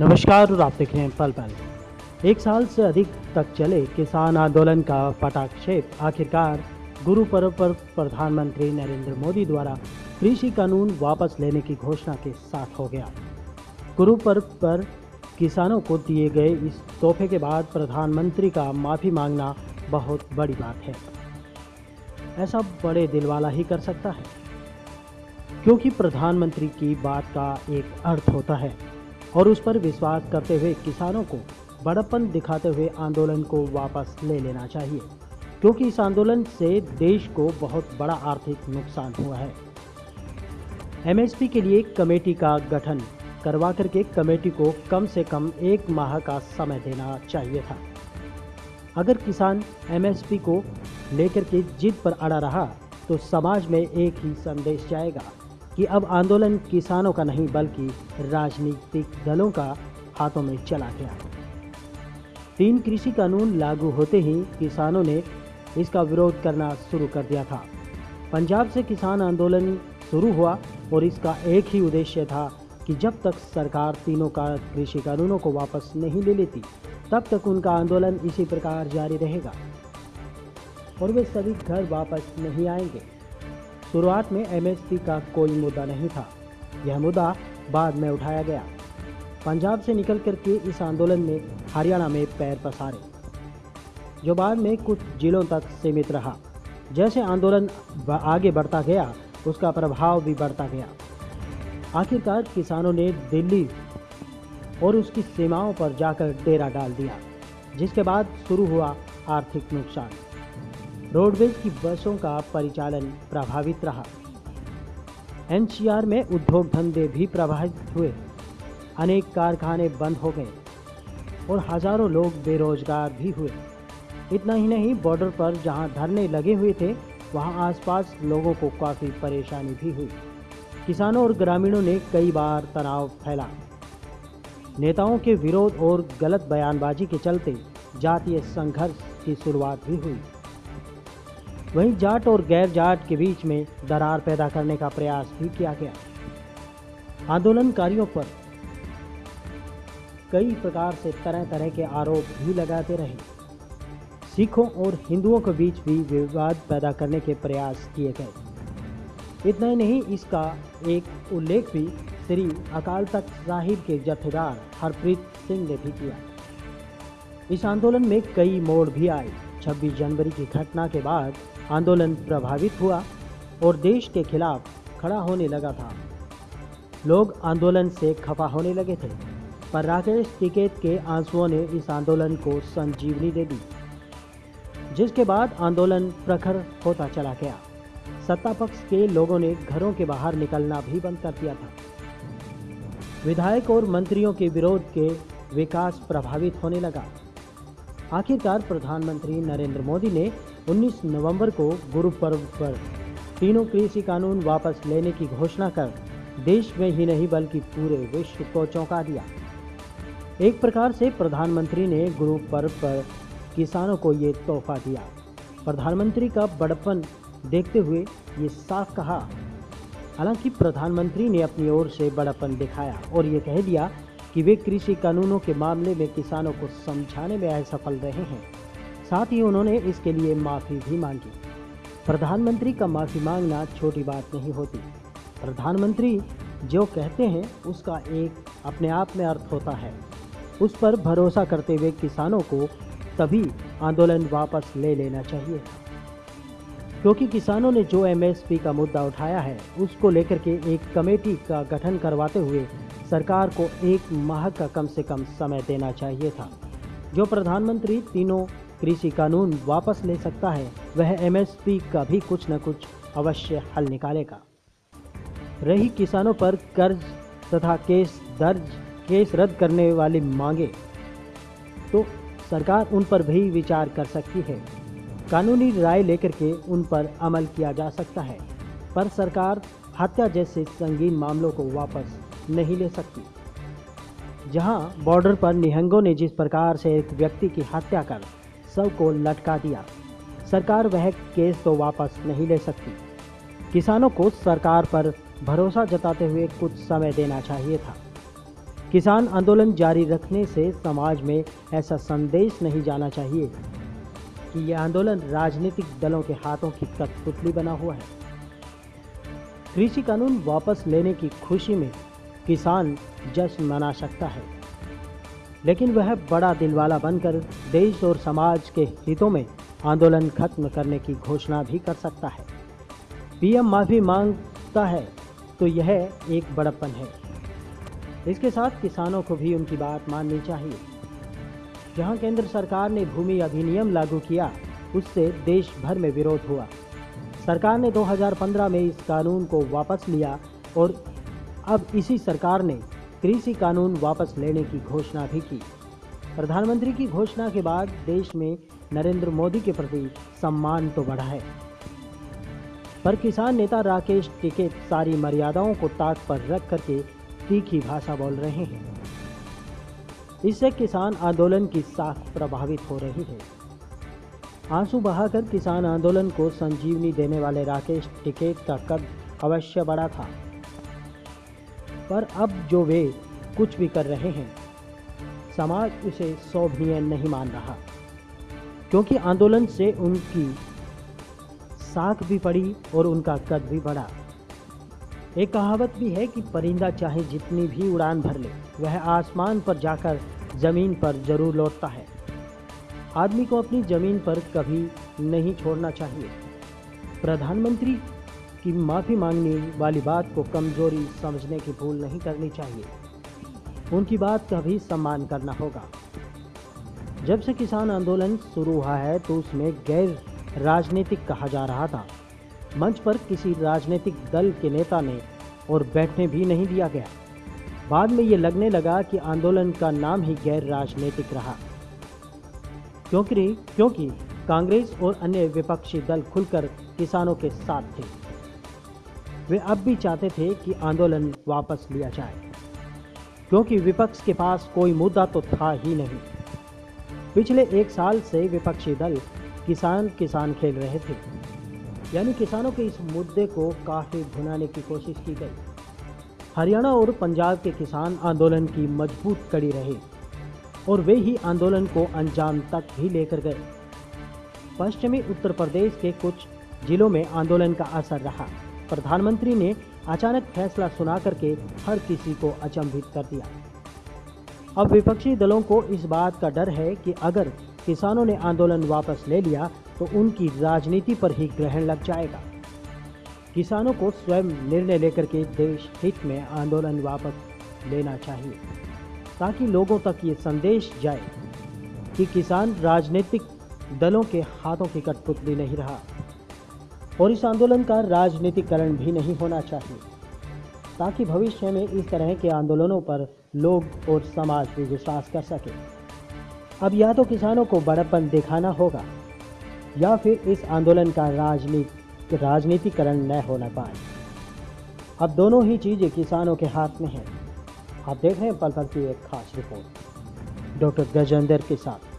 नमस्कार, और आप देख रहे हैं पल पल। एक साल से अधिक तक चले किसान आंदोलन का पटाक्षेप। आखिरकार, गुरु पर्व पर प्रधानमंत्री नरेंद्र मोदी द्वारा कृषि कानून वापस लेने की घोषणा के साथ हो गया। गुरु पर्व पर किसानों को दिए गए इस तोहफे के बाद प्रधानमंत्री का माफ़ी मांगना बहुत बड़ी बात है। ऐसा बड़े दिल वाला ही कर सकता है, क्योंकि प्रधानमंत्री की बात का एक अर्थ होता है। और उस पर विश्वास करते हुए किसानों को बड़प्पन दिखाते हुए आंदोलन को वापस ले लेना चाहिए, क्योंकि इस आंदोलन से देश को बहुत बड़ा आर्थिक नुकसान हुआ है। एमएसपी के लिए कमेटी का गठन करवा करके कमेटी को कम से कम एक माह का समय देना चाहिए था। अगर किसान एमएसपी को लेकर के जिद पर अड़ा रहा तो समाज में एक ही संदेश जाएगा। कि अब आंदोलन किसानों का नहीं, बल्कि राजनीतिक दलों का हाथों में चला गया। तीन कृषि कानून लागू होते ही किसानों ने इसका विरोध करना शुरू कर दिया था। पंजाब से किसान आंदोलन शुरू हुआ और इसका एक ही उद्देश्य था कि जब तक सरकार तीनों का कृषि कानूनों को वापस नहीं ले लेती, तब तक उनका आंदोलन इसी प्रकार जारी रहेगा और वे सभी घर वापस नहीं आएँगे। शुरुआत में एमएसपी का कोई मुद्दा नहीं था। यह मुद्दा बाद में उठाया गया। पंजाब से निकल कर के इस आंदोलन ने हरियाणा में पैर पसारे, जो बाद में कुछ जिलों तक सीमित रहा। जैसे आंदोलन आगे बढ़ता गया, उसका प्रभाव भी बढ़ता गया। आखिरकार किसानों ने दिल्ली और उसकी सीमाओं पर जाकर डेरा डाल दिया, जिसके बाद शुरू हुआ आर्थिक नुकसान। रोडवेज़ की बसों का परिचालन प्रभावित रहा। एनसीआर में उद्योग धंधे भी प्रभावित हुए। अनेक कारखाने बंद हो गए और हज़ारों लोग बेरोजगार भी हुए। इतना ही नहीं, बॉर्डर पर जहाँ धरने लगे हुए थे, वहाँ आसपास लोगों को काफ़ी परेशानी भी हुई। किसानों और ग्रामीणों ने कई बार तनाव फैला। नेताओं के विरोध और गलत बयानबाजी के चलते जातीय संघर्ष की शुरुआत भी हुई। वहीं जाट और गैर जाट के बीच में दरार पैदा करने का प्रयास भी किया गया। आंदोलनकारियों पर कई प्रकार से तरह तरह के आरोप भी लगाते रहे। सिखों और हिंदुओं के बीच भी विवाद पैदा करने के प्रयास किए गए। इतना ही नहीं, इसका एक उल्लेख भी श्री अकाल तख्त साहिब के जथेदार हरप्रीत सिंह ने भी किया। इस आंदोलन में कई मोड़ भी आए। 26 जनवरी की घटना के बाद आंदोलन प्रभावित हुआ और देश के खिलाफ खड़ा होने लगा था। लोग आंदोलन से खफा होने लगे थे, पर राकेश टिकेत के आंसुओं ने इस आंदोलन को संजीवनी दे दी, जिसके बाद आंदोलन प्रखर होता चला गया। सत्ता पक्ष के लोगों ने घरों के बाहर निकलना भी बंद कर दिया था। विधायक और मंत्रियों के विरोध के विकास प्रभावित होने लगा। आखिरकार प्रधानमंत्री नरेंद्र मोदी ने 19 नवंबर को गुरु पर्व पर तीनों कृषि कानून वापस लेने की घोषणा कर देश में ही नहीं बल्कि पूरे विश्व को चौंका दिया। एक प्रकार से प्रधानमंत्री ने गुरु पर्व पर किसानों को ये तोहफा दिया। प्रधानमंत्री का बड़पन देखते हुए ये साफ़ कहा। हालाँकि प्रधानमंत्री ने अपनी ओर से बड़पन दिखाया और ये कह दिया कि वे कृषि कानूनों के मामले में किसानों को समझाने में असफल रहे हैं। साथ ही उन्होंने इसके लिए माफ़ी भी मांगी। प्रधानमंत्री का माफ़ी मांगना छोटी बात नहीं होती। प्रधानमंत्री जो कहते हैं, उसका एक अपने आप में अर्थ होता है। उस पर भरोसा करते हुए किसानों को तभी आंदोलन वापस ले लेना चाहिए। क्योंकि किसानों ने जो एमएसपी का मुद्दा उठाया है, उसको लेकर के एक कमेटी का गठन करवाते हुए सरकार को एक माह का कम से कम समय देना चाहिए था। जो प्रधानमंत्री तीनों कृषि कानून वापस ले सकता है, वह एमएसपी का भी कुछ न कुछ अवश्य हल निकालेगा। रही किसानों पर कर्ज तथा केस दर्ज, केस रद्द करने वाली मांगे तो सरकार उन पर भी विचार कर सकती है। कानूनी राय लेकर के उन पर अमल किया जा सकता है, पर सरकार हत्या जैसे संगीन मामलों को वापस नहीं ले सकती। जहाँ बॉर्डर पर निहंगों ने जिस प्रकार से एक व्यक्ति की हत्या कर सबको लटका दिया, सरकार वह केस तो वापस नहीं ले सकती। किसानों को सरकार पर भरोसा जताते हुए कुछ समय देना चाहिए था। किसान आंदोलन जारी रखने से समाज में ऐसा संदेश नहीं जाना चाहिए कि यह आंदोलन राजनीतिक दलों के हाथों की कठपुतली बना हुआ है। कृषि कानून वापस लेने की खुशी में किसान जश्न मना सकता है। लेकिन वह बड़ा दिलवाला बनकर देश और समाज के हितों में आंदोलन खत्म करने की घोषणा भी कर सकता है। पीएम माफ़ी माँगता है तो यह एक बड़प्पन है। इसके साथ किसानों को भी उनकी बात माननी चाहिए। जहाँ केंद्र सरकार ने भूमि अधिनियम लागू किया, उससे देश भर में विरोध हुआ। सरकार ने 2015 में इस कानून को वापस लिया और अब इसी सरकार ने कृषि कानून वापस लेने की घोषणा भी की। प्रधानमंत्री की घोषणा के बाद देश में नरेंद्र मोदी के प्रति सम्मान तो बढ़ा है। पर किसान नेता राकेश टिकेत सारी मर्यादाओं को ताक पर रख करके तीखी भाषा बोल रहे हैं। इससे किसान आंदोलन की साख प्रभावित हो रही है। आँसू बहाकर किसान आंदोलन को संजीवनी देने वाले राकेश टिकेत का कद अवश्य बड़ा था। पर अब जो वे कुछ भी कर रहे हैं, समाज उसे शोभनीय नहीं मान रहा। क्योंकि आंदोलन से उनकी साख भी पड़ी और उनका कद भी बढ़ा। एक कहावत भी है कि परिंदा चाहे जितनी भी उड़ान भर ले, वह आसमान पर जाकर ज़मीन पर ज़रूर लौटता है। आदमी को अपनी ज़मीन पर कभी नहीं छोड़ना चाहिए। प्रधानमंत्री की माफ़ी मांगने वाली बात को कमज़ोरी समझने की भूल नहीं करनी चाहिए। उनकी बात का भी सम्मान करना होगा। जब से किसान आंदोलन शुरू हुआ है तो उसमें गैर राजनीतिक कहा जा रहा था। मंच पर किसी राजनीतिक दल के नेता ने और बैठने भी नहीं दिया गया। बाद में ये लगने लगा कि आंदोलन का नाम ही गैर राजनीतिक रहा। क्योंकि क्योंकि कांग्रेस और अन्य विपक्षी दल खुलकर किसानों के साथ थे। वे अब भी चाहते थे कि आंदोलन वापस लिया जाए। क्योंकि विपक्ष के पास कोई मुद्दा तो था ही नहीं। पिछले एक साल से विपक्षी दल किसान किसान खेल रहे थे। यानी किसानों के इस मुद्दे को काफ़ी भुनाने की कोशिश की गई। हरियाणा और पंजाब के किसान आंदोलन की मज़बूत कड़ी रहे और वे ही आंदोलन को अंजाम तक भी लेकर गए। पश्चिमी उत्तर प्रदेश के कुछ जिलों में आंदोलन का असर रहा। प्रधानमंत्री ने अचानक फैसला सुना करके हर किसी को अचंभित कर दिया। अब विपक्षी दलों को इस बात का डर है कि अगर किसानों ने आंदोलन वापस ले लिया तो उनकी राजनीति पर ही ग्रहण लग जाएगा। किसानों को स्वयं निर्णय लेकर के देश हित में आंदोलन वापस लेना चाहिए, ताकि लोगों तक ये संदेश जाए कि किसान राजनीतिक दलों के हाथों की कठपुतली नहीं रहा। और इस आंदोलन का राजनीतिकरण भी नहीं होना चाहिए। ताकि भविष्य में इस तरह के आंदोलनों पर लोग और समाज भी विश्वास कर सके। अब या तो किसानों को बड़प्पन दिखाना होगा, या फिर इस आंदोलन का राजनीति, राजनीतिकरण न होना पाए। अब दोनों ही चीज़ें किसानों के हाथ में हैं। आप देख रहे हैं पल पल की एक खास रिपोर्ट। डॉक्टर गजेंद्र के साथ।